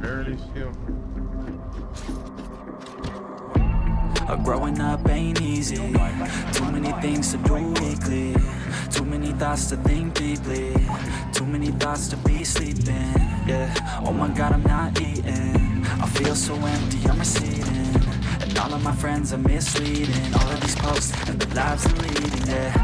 barely still. Growing up ain't easy. Too many things to do weekly Too many thoughts to think deeply. Too many thoughts to be sleeping. Yeah, oh my god I'm not eating. I feel so empty, I'm receding. And all of my friends are misleading. All of these posts and the lives they're leading Yeah,